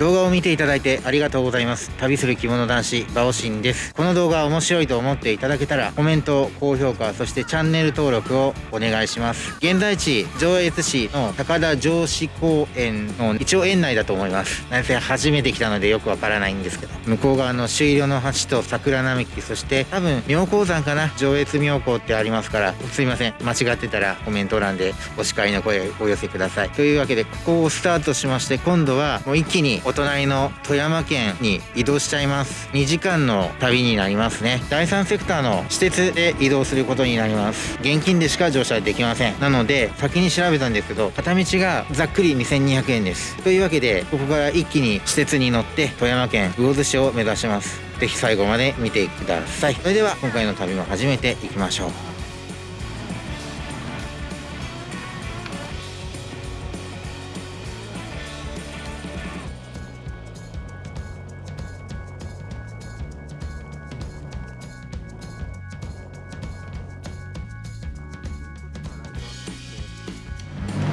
動画を見ていただいてありがとうございます。旅する着物男子バオシンです。この動画面白いと思っていただけたらコメント高評価そしてチャンネル登録をお願いします。現在地上越市の高田城址公園の一応園内だと思います。何せ初めて来たのでよくわからないんですけど。向こう側の朱色の橋と桜並木そして多分妙高山かな？上越妙高ってありますからすいません。間違ってたらコメント欄でお叱りの声をお寄せください。というわけでここをスタートしまして今度はもう一気にお隣の富山県に移動しちゃいます。2時間の旅になりますね。第3セクターの私鉄で移動することになります。現金でしか乗車できません。なので先に調べたんですけど片道がざっくり2200円です。というわけでここから一気に私鉄に乗って富山県魚津市を目指します。ぜひ最後まで見てください。それでは今回の旅も始めていきましょう。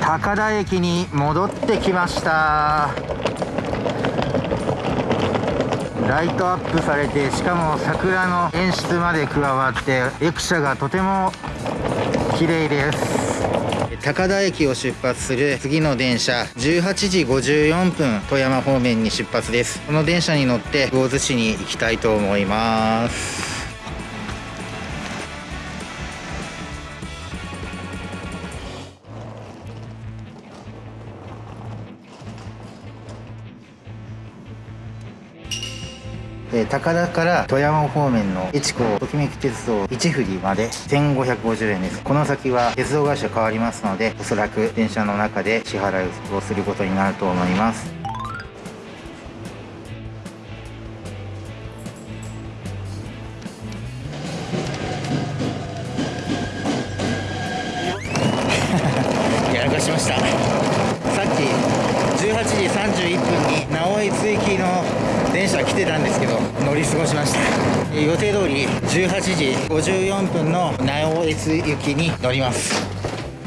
高田駅に戻ってきました。ライトアップされてしかも桜の演出まで加わって駅舎がとても綺麗です。高田駅を出発する次の電車18時54分富山方面に出発です。この電車に乗って魚津市に行きたいと思います。え高田から富山方面の越後ときめき鉄道一振りまで1550円です。この先は鉄道会社変わりますのでおそらく電車の中で支払いをすることになると思います。予定通り18時54分の直江津行きに乗ります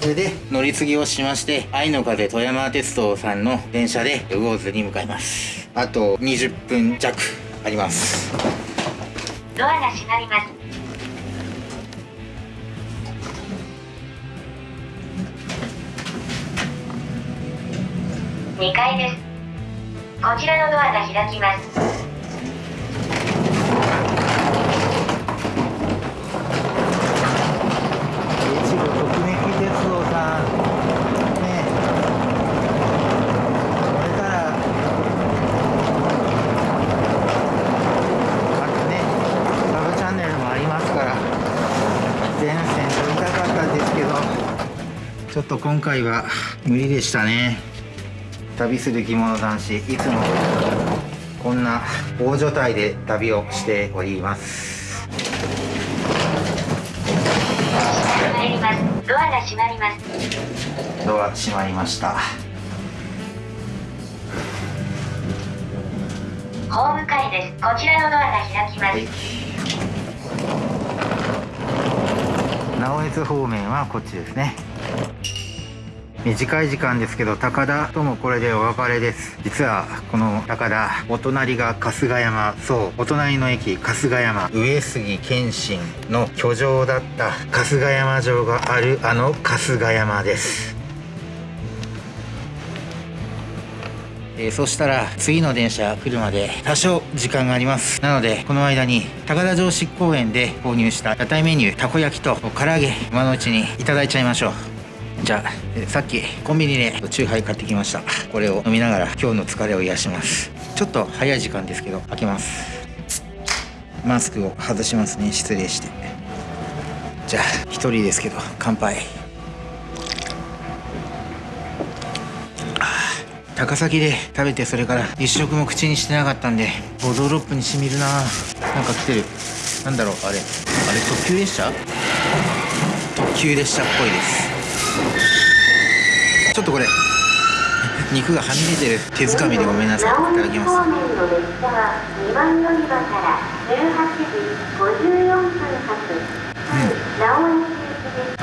それで乗り継ぎをしまして愛の風富山鉄道さんの電車で魚津に向かいますあと20分弱ありますドアが閉まります。2階です。こちらのドアが開きます。越後ときめき鉄道さんねこれからあとねサブチャンネルもありますから全線撮りたかったんですけどちょっと今回は無理でしたね旅する着物男子いつもこんな大所帯で旅をしております。ドアが閉まります。ドア閉まりましたホーム階です。こちらのドアが開きまはいす。直江津方面はこっちですね短い時間ですけど高田ともこれでお別れです。実はこの高田お隣が春日山。そうお隣の駅春日山。上杉謙信の居城だった春日山城があるあの春日山です。えーそしたら次の電車来るまで多少時間があります。なのでこの間に高田城址公園で購入した屋台メニューたこ焼きと唐揚げ今のうちにいただいちゃいましょう。じゃあ、さっきコンビニでチューハイ買ってきました。これを飲みながら今日の疲れを癒します。ちょっと早い時間ですけど開けます。マスクを外しますね。失礼して。じゃあ一人ですけど乾杯。高崎で食べてそれから一食も口にしてなかったんでボドロップにしみるな。なんか来てる。なんだろうあれ。あれ特急列車？特急列車っぽいです。ちょっとこれ 肉がはみ出てる手づかみでごめんなさいいただきます。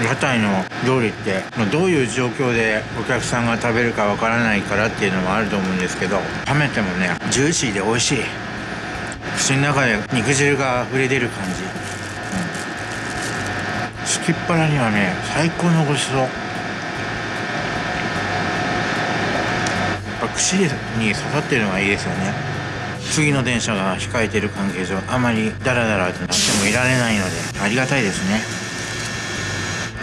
屋台の料理ってどういう状況でお客さんが食べるかわからないからっていうのもあると思うんですけど冷めてもねジューシーで美味しい。口の中で肉汁が溢れ出る感じ、きっ腹にはね最高のごちそうやっぱ串に刺さってるのがいいですよね次の電車が控えてる関係上あまりダラダラとなってもいられないのでありがたいですね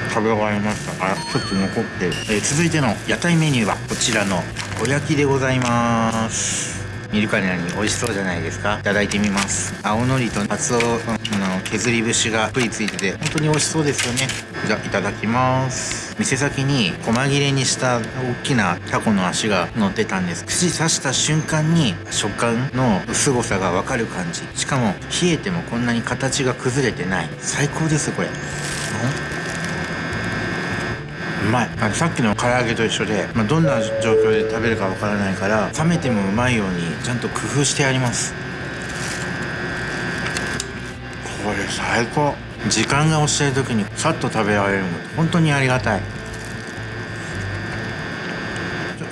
食べ終わりましたからちょっと残ってる、えー続いての屋台メニューはこちらのお焼きでございます見るからに美味しそうじゃないですか。いただいてみます。青のりとカツオの削り節がぷりついてて本当に美味しそうですよね。じゃあいただきます。店先に細切れにした大きなタコの足が乗ってたんです。串刺した瞬間に食感の凄さがわかる感じ。しかも冷えてもこんなに形が崩れてない。最高ですこれ。うまい。あのさっきの唐揚げと一緒で、まあ、どんな状況で食べるかわからないから冷めてもうまいようにちゃんと工夫してあります。これ最高。時間が押してる時にさっと食べられるの本当にありがたい。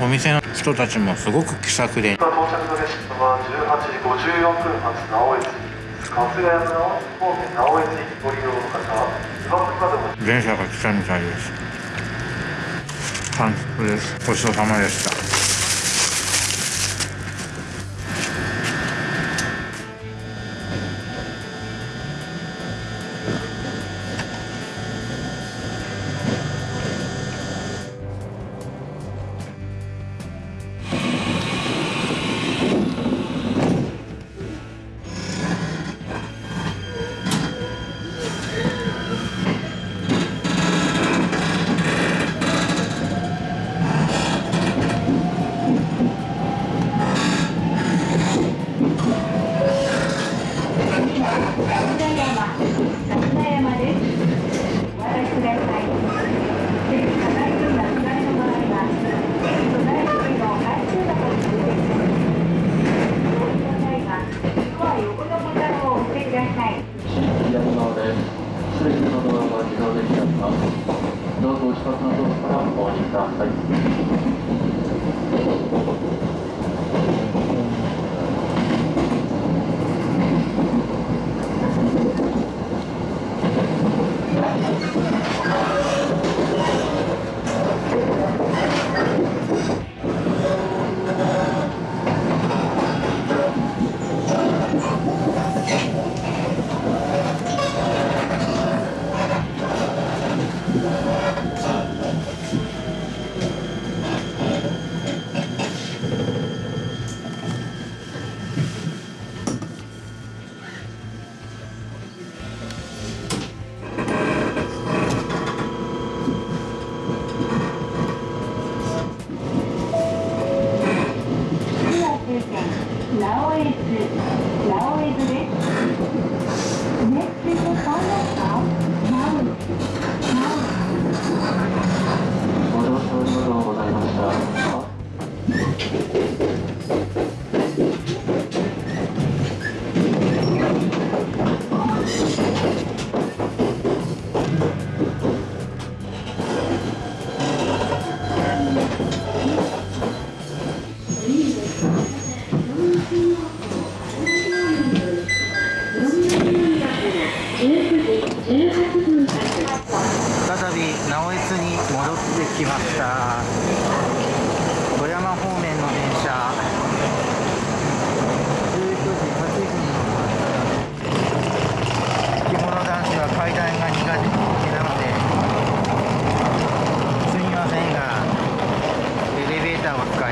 お店の人たちもすごく気さくで。到着の列車は18時54分発直江津春日山の方面直江津行きご利用の方。電車が来たみたいです完食です。ごちそうさまでした。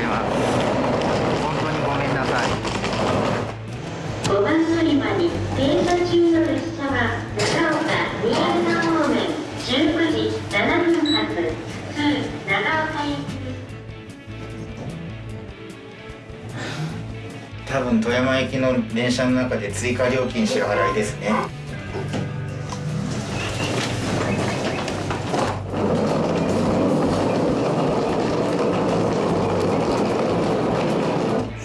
ーターを使います本当にごめんなさい。5番乗り場に停車中の列車は長岡新潟方面19時7分発通長岡行き多分富山行きの電車の中で追加料金支払いですね。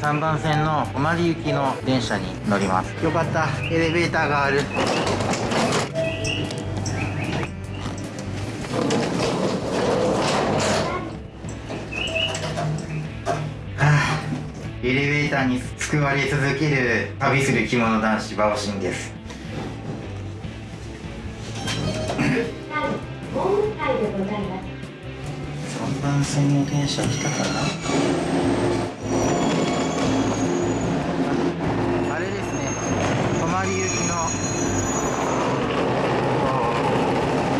3番線の小丸行きの電車に乗ります。よかった。エレベーターがある。エレベーターに救われ続ける旅する着物男子バオシンです。3番線の電車来たかな？り行きの。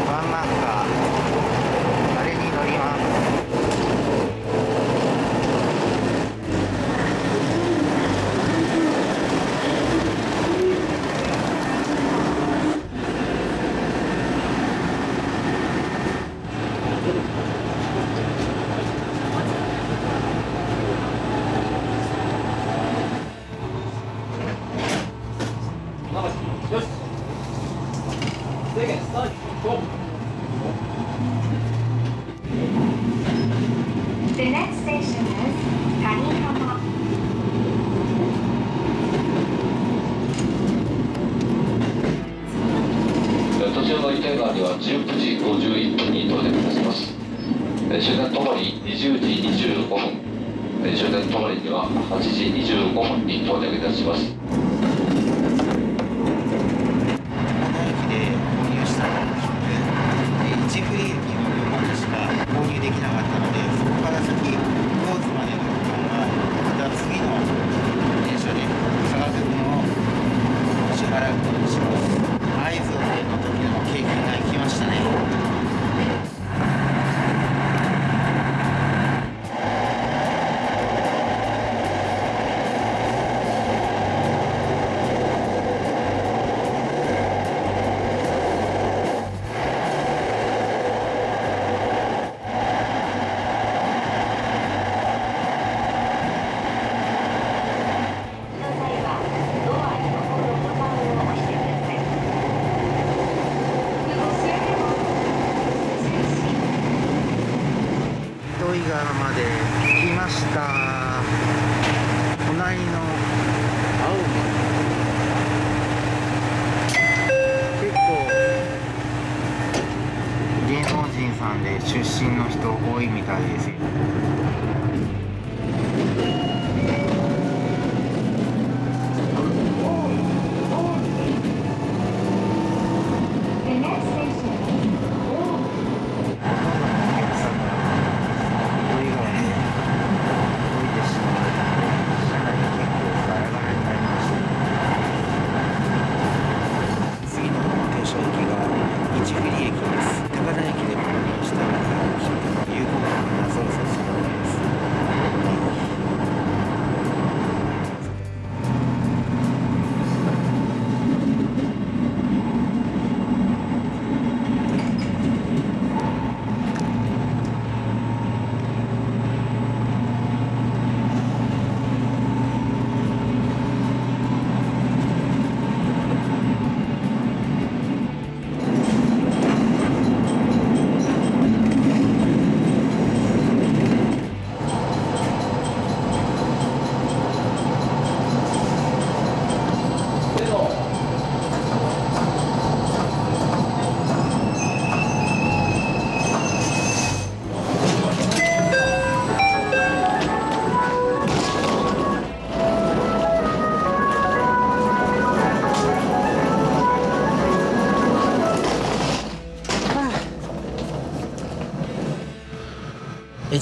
ワンマンカーあれに乗りますよし制限スタート The next station is 谷浜途中の池川には19時51分に到着いたしますえー終電ともに20時25分。終電ともには8時25分に到着いたします駅で購入したので1フリー駅の旅行しか購入できなかったのでそこから先高津までの区間はまた次の電車で差額分を支払うことにします合図をの時の経験が生きましたねの際はドアに残るボタンを押してくださ井川まで着きました。隣の。青森結構。芸能人さんで出身の人多いみたいですよ。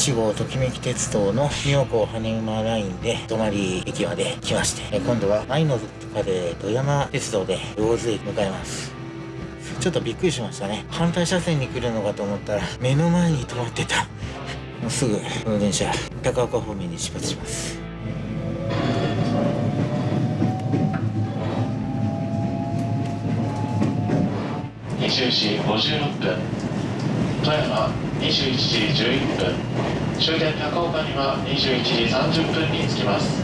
1号ときめき鉄道の妙高羽馬ラインで泊まり駅まで来まして、今度は愛のどかで山鉄道で魚津駅向かいます。ちょっとびっくりしましたね。反対車線に来るのかと思ったら、目の前に止まってた。もうすぐ、この電車、高岡方面に出発します。21時11分。終点高岡には21時30分に着きます。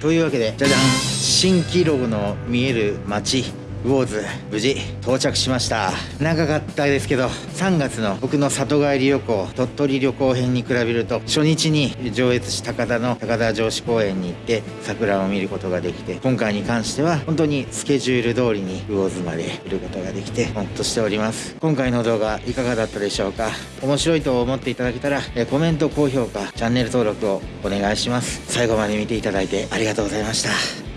というわけでじゃじゃん。蜃気楼の見える街。魚津無事到着しました。長かったですけど3月の僕の里帰り旅行鳥取旅行編に比べると初日に上越市高田の高田城址公園に行って桜を見ることができて今回に関しては本当にスケジュール通りに魚津まで来ることができてほっとしております。今回の動画いかがだったでしょうか？面白いと思っていただけたらコメント高評価チャンネル登録をお願いします。最後まで見ていただいてありがとうございました。